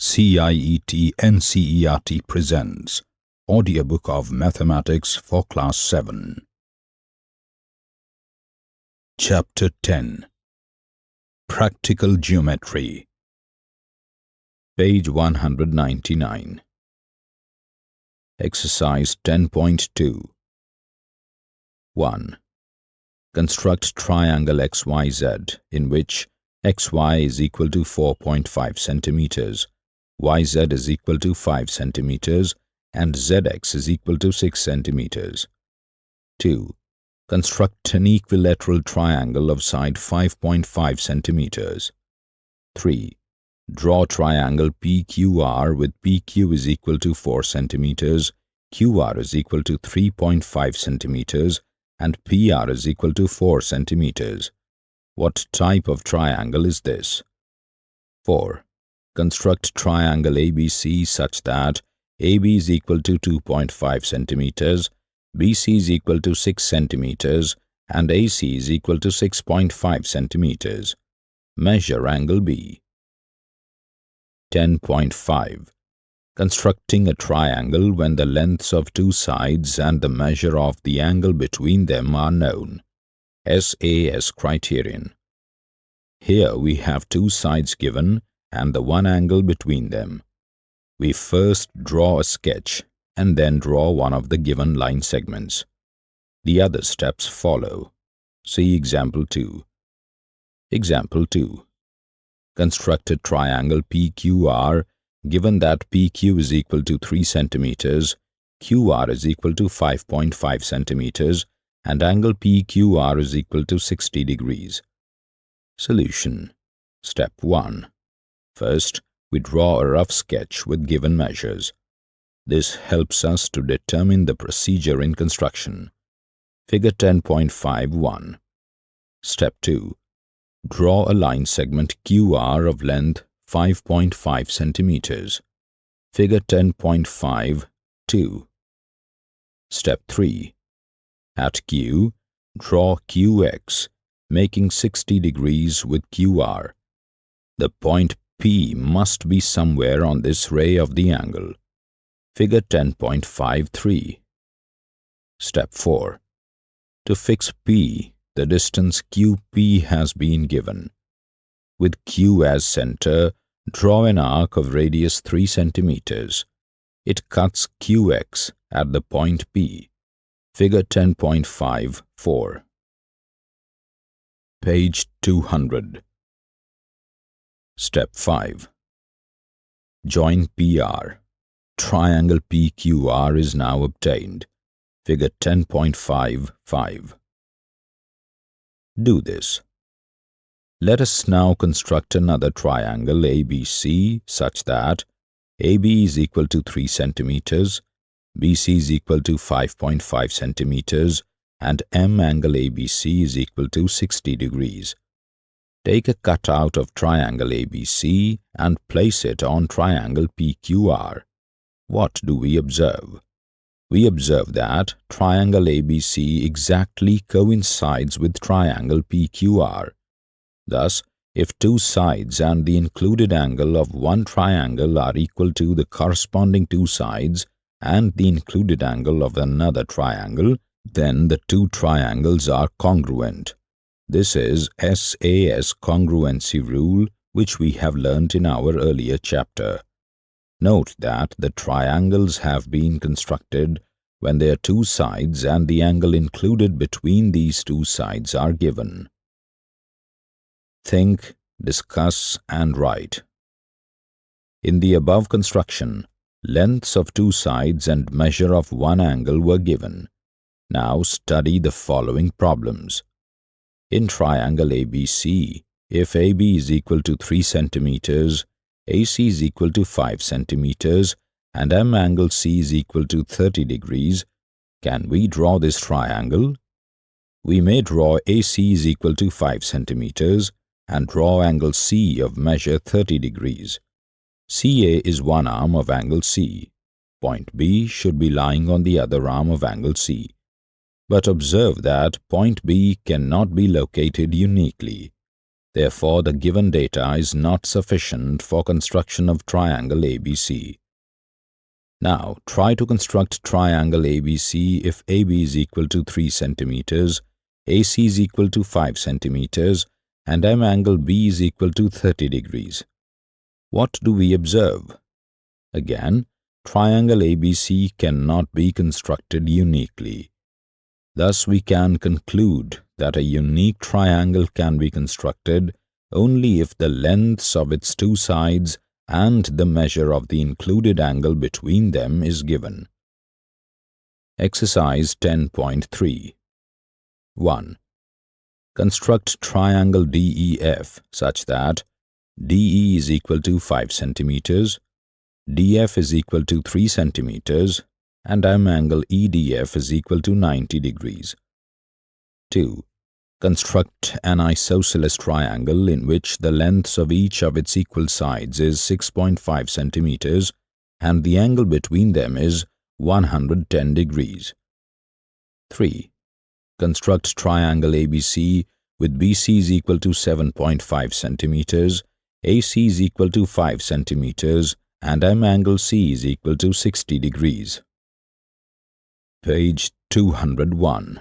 CIET NCERT presents Audiobook of Mathematics for Class 7 Chapter 10 Practical Geometry. Page 199 Exercise 10.2 1. Construct triangle XYZ in which xy is equal to 4.5 centimeters yz is equal to 5 centimeters and zx is equal to 6 centimeters. 2. Construct an equilateral triangle of side 5.5 centimeters. 3. Draw triangle PQR with PQ is equal to 4 centimeters, QR is equal to 3.5 centimeters and PR is equal to 4 centimeters. What type of triangle is this? 4. Construct triangle ABC such that AB is equal to 2.5 centimeters, BC is equal to 6 centimeters, and AC is equal to 6.5 centimeters. Measure angle B. 10.5 Constructing a triangle when the lengths of two sides and the measure of the angle between them are known. SAS criterion. Here we have two sides given and the one angle between them. We first draw a sketch and then draw one of the given line segments. The other steps follow. See example 2. Example 2. Construct a triangle PQR given that PQ is equal to 3 centimeters, QR is equal to 5.5 centimeters, and angle PQR is equal to 60 degrees. Solution Step 1. First, we draw a rough sketch with given measures. This helps us to determine the procedure in construction. Figure 10.51 Step 2. Draw a line segment QR of length 5.5 centimeters. Figure 10.52 Step 3. At Q, draw QX, making 60 degrees with QR. The point P must be somewhere on this ray of the angle. Figure 10.53. Step 4. To fix P, the distance QP has been given. With Q as center, draw an arc of radius 3 centimeters. It cuts QX at the point P. Figure 10.54. Page 200. Step 5. Join PR. Triangle PQR is now obtained. Figure 10.55. Do this. Let us now construct another triangle ABC such that AB is equal to 3 centimeters, BC is equal to 5.5 centimeters, and M angle ABC is equal to 60 degrees. Take a cutout of triangle ABC and place it on triangle PQR. What do we observe? We observe that triangle ABC exactly coincides with triangle PQR. Thus, if two sides and the included angle of one triangle are equal to the corresponding two sides and the included angle of another triangle, then the two triangles are congruent. This is SAS congruency rule which we have learnt in our earlier chapter. Note that the triangles have been constructed when their two sides and the angle included between these two sides are given. Think, discuss and write. In the above construction, lengths of two sides and measure of one angle were given. Now study the following problems. In triangle ABC, if AB is equal to 3 centimeters, AC is equal to 5 centimeters, and M angle C is equal to 30 degrees, can we draw this triangle? We may draw AC is equal to 5 centimeters and draw angle C of measure 30 degrees. CA is one arm of angle C. Point B should be lying on the other arm of angle C. But observe that point B cannot be located uniquely. Therefore, the given data is not sufficient for construction of triangle ABC. Now, try to construct triangle ABC if AB is equal to 3 centimeters, AC is equal to 5 centimeters, and M angle B is equal to 30 degrees. What do we observe? Again, triangle ABC cannot be constructed uniquely. Thus, we can conclude that a unique triangle can be constructed only if the lengths of its two sides and the measure of the included angle between them is given. Exercise 10.3 1. Construct triangle DEF such that DE is equal to 5 centimeters, DF is equal to 3 centimeters, and M angle EDF is equal to 90 degrees. 2. Construct an isosceles triangle in which the lengths of each of its equal sides is 6.5 centimeters and the angle between them is 110 degrees. 3. Construct triangle ABC with BC is equal to 7.5 centimeters, AC is equal to 5 centimeters, and M angle C is equal to 60 degrees. Page 201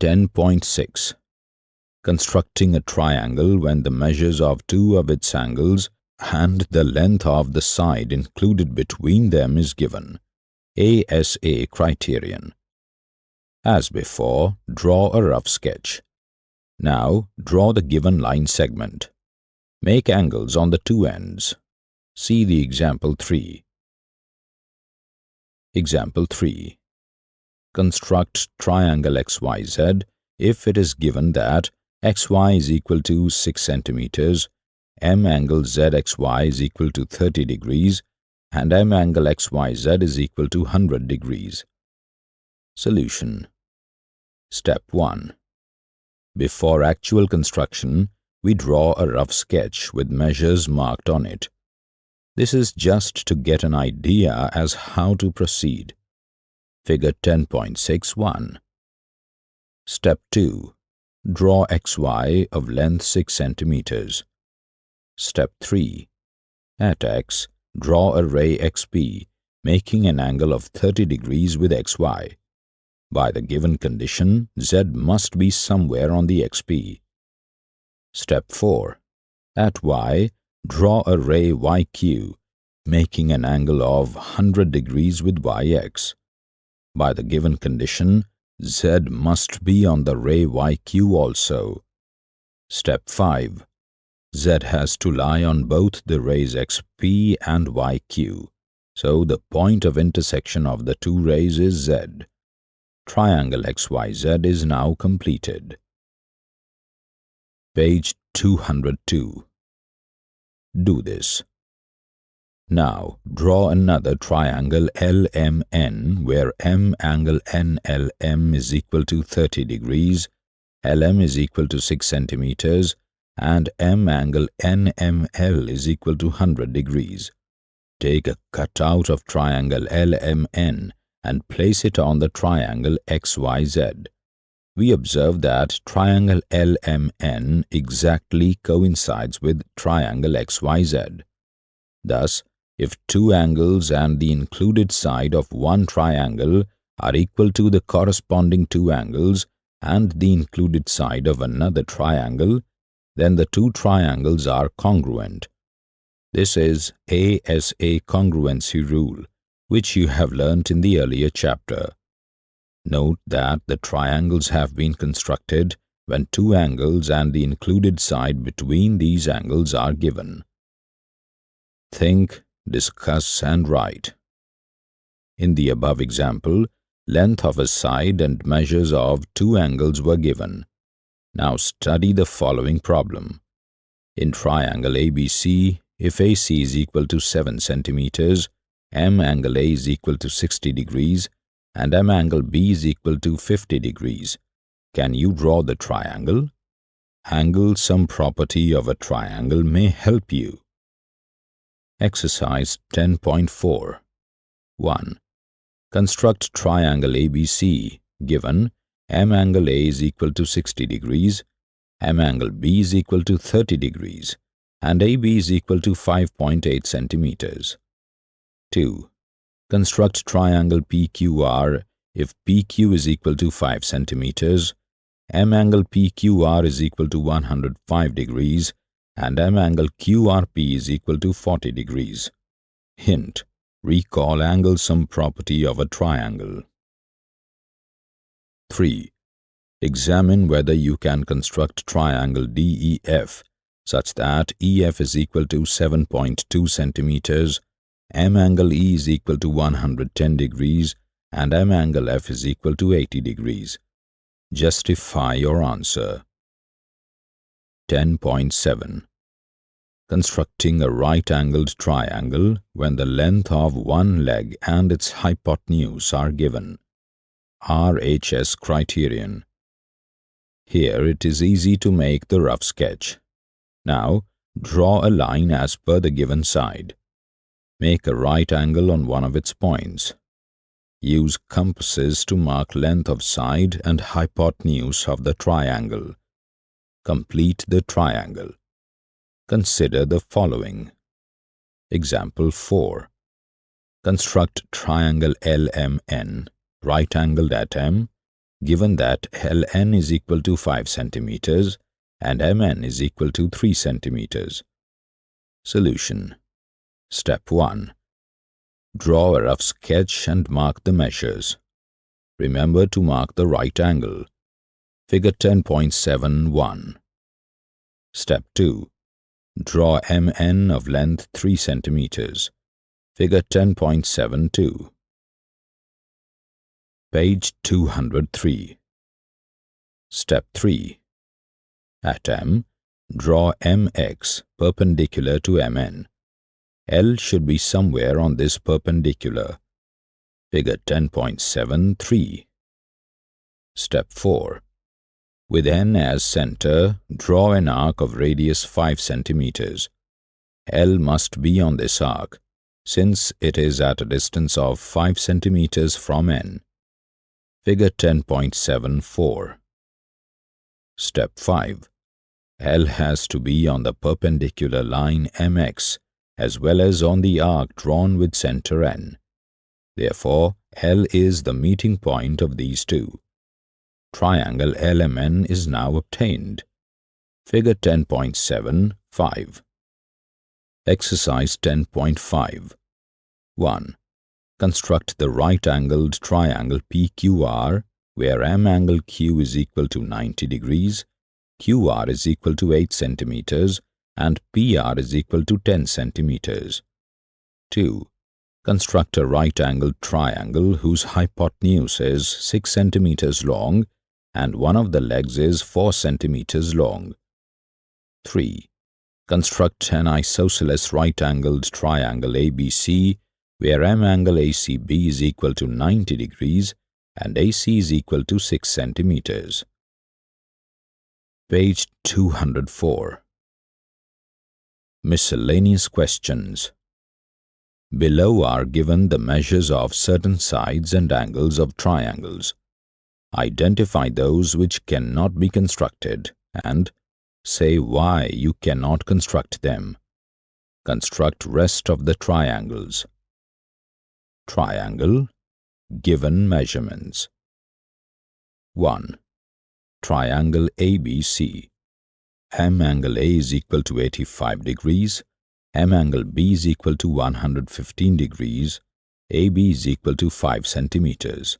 10.6 Constructing a triangle when the measures of two of its angles and the length of the side included between them is given. ASA criterion. As before, draw a rough sketch. Now, draw the given line segment. Make angles on the two ends. See the example 3. Example 3. Construct triangle XYZ if it is given that xy is equal to 6 centimeters, m angle ZXY is equal to 30 degrees, and m angle XYZ is equal to 100 degrees. Solution Step 1. Before actual construction, we draw a rough sketch with measures marked on it. This is just to get an idea as how to proceed. Figure 10.61 Step 2. Draw XY of length 6 centimeters. Step 3. At X, draw a ray XP, making an angle of 30 degrees with XY. By the given condition, Z must be somewhere on the XP. Step 4. At Y, Draw a ray YQ, making an angle of 100 degrees with YX. By the given condition, Z must be on the ray YQ also. Step 5. Z has to lie on both the rays XP and YQ, so the point of intersection of the two rays is Z. Triangle XYZ is now completed. Page 202 do this. Now, draw another triangle LMN where M angle NLM is equal to 30 degrees, LM is equal to 6 centimeters, and M angle NML is equal to 100 degrees. Take a cutout of triangle LMN and place it on the triangle XYZ we observe that triangle LMN exactly coincides with triangle XYZ. Thus, if two angles and the included side of one triangle are equal to the corresponding two angles and the included side of another triangle, then the two triangles are congruent. This is ASA congruency rule, which you have learnt in the earlier chapter. Note that the triangles have been constructed when two angles and the included side between these angles are given. Think, discuss and write. In the above example, length of a side and measures of two angles were given. Now study the following problem. In triangle ABC, if AC is equal to 7 centimeters, M angle A is equal to 60 degrees, and M angle B is equal to 50 degrees. Can you draw the triangle? Angle sum property of a triangle may help you. Exercise 10.4 1. Construct triangle ABC given M angle A is equal to 60 degrees, M angle B is equal to 30 degrees and AB is equal to 5.8 centimeters. 2. Construct triangle PQR if PQ is equal to 5 centimeters, M angle PQR is equal to 105 degrees and M angle QRP is equal to 40 degrees. Hint, recall angle sum property of a triangle. 3. Examine whether you can construct triangle DEF such that EF is equal to 7.2 centimeters, M angle E is equal to 110 degrees and M angle F is equal to 80 degrees. Justify your answer. 10.7 Constructing a right-angled triangle when the length of one leg and its hypotenuse are given. RHS criterion. Here it is easy to make the rough sketch. Now, draw a line as per the given side. Make a right angle on one of its points. Use compasses to mark length of side and hypotenuse of the triangle. Complete the triangle. Consider the following. Example 4. Construct triangle LMN, right angled at M, given that LN is equal to 5 centimeters and MN is equal to 3 centimeters. Solution Step 1. Draw a rough sketch and mark the measures. Remember to mark the right angle. Figure 10.71. Step 2. Draw MN of length 3 centimeters. Figure 10.72. Page 203. Step 3. At M, draw MX perpendicular to MN. L should be somewhere on this perpendicular. Figure 10.73. Step 4. With N as center, draw an arc of radius 5 centimeters. L must be on this arc, since it is at a distance of 5 centimeters from N. Figure 10.74 Step 5. L has to be on the perpendicular line MX as well as on the arc drawn with center N. Therefore, L is the meeting point of these two triangle LMN is now obtained. Figure 10.75 Exercise 10.5 1. Construct the right-angled triangle PQR where M angle Q is equal to 90 degrees, QR is equal to 8 centimeters and PR is equal to 10 centimeters. 2. Construct a right-angled triangle whose hypotenuse is 6 centimeters long and one of the legs is 4 centimeters long. 3. Construct an isosceles right-angled triangle ABC where M angle ACB is equal to 90 degrees and AC is equal to 6 centimeters. Page 204 Miscellaneous questions Below are given the measures of certain sides and angles of triangles. Identify those which cannot be constructed and say why you cannot construct them. Construct rest of the triangles. Triangle Given measurements 1. Triangle ABC M angle A is equal to 85 degrees, M angle B is equal to 115 degrees, AB is equal to 5 centimeters.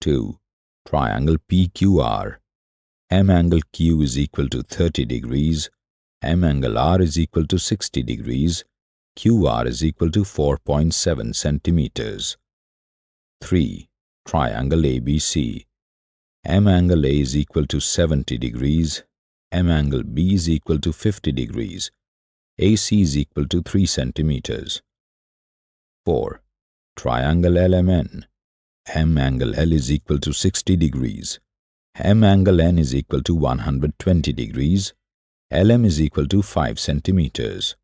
2 triangle PQR. M angle Q is equal to 30 degrees, M angle R is equal to 60 degrees, QR is equal to 4.7 centimeters. 3. Triangle ABC. M angle A is equal to 70 degrees, M angle B is equal to 50 degrees, AC is equal to 3 centimeters. 4. Triangle LMN. M angle L is equal to 60 degrees. M angle N is equal to 120 degrees. LM is equal to 5 centimeters.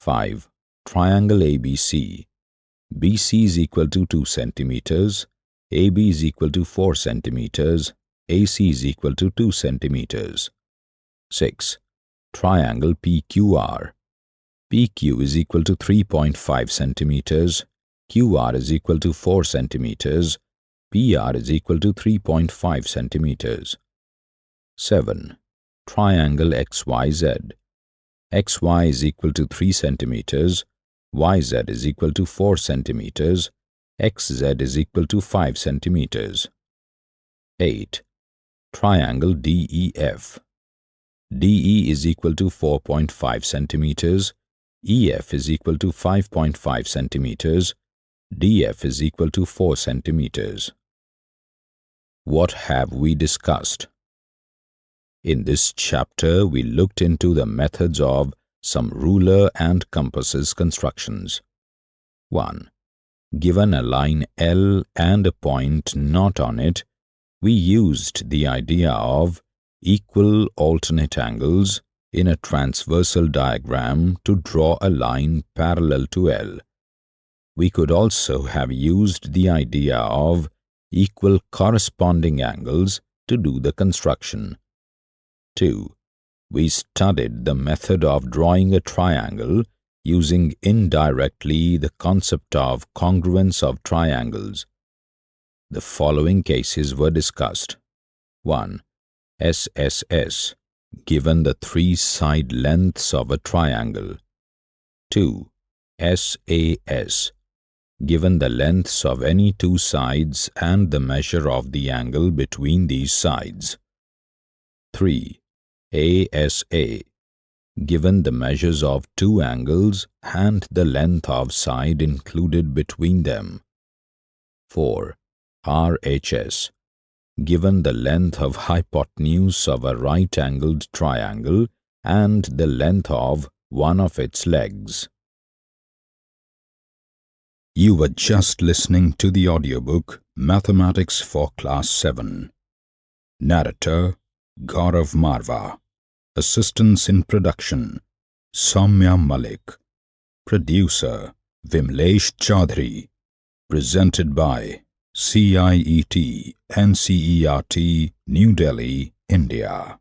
5. Triangle ABC. BC is equal to 2 centimeters. AB is equal to 4 centimeters. AC is equal to 2 centimeters. 6. Triangle PQR. PQ is equal to 3.5 centimeters, QR is equal to 4 centimeters, PR is equal to 3.5 centimeters. 7. Triangle XYZ. XY is equal to 3 centimeters, YZ is equal to 4 centimeters, XZ is equal to 5 centimeters. 8. Triangle DEF. DE is equal to 4.5 centimeters, EF is equal to 5.5 centimeters, DF is equal to 4 centimeters. What have we discussed? In this chapter, we looked into the methods of some ruler and compasses constructions. 1. Given a line L and a point not on it, we used the idea of equal alternate angles in a transversal diagram to draw a line parallel to L. We could also have used the idea of equal corresponding angles to do the construction. 2. We studied the method of drawing a triangle using indirectly the concept of congruence of triangles. The following cases were discussed. 1. SSS given the three side lengths of a triangle. 2. SAS given the lengths of any two sides and the measure of the angle between these sides. 3. ASA given the measures of two angles and the length of side included between them. 4. RHS given the length of hypotenuse of a right-angled triangle and the length of one of its legs. You were just listening to the audiobook Mathematics for Class 7. Narrator Gaurav Marva. Assistance in production Soumya Malik. Producer Vimlesh Chaudhary. Presented by CIET NCERT New Delhi, India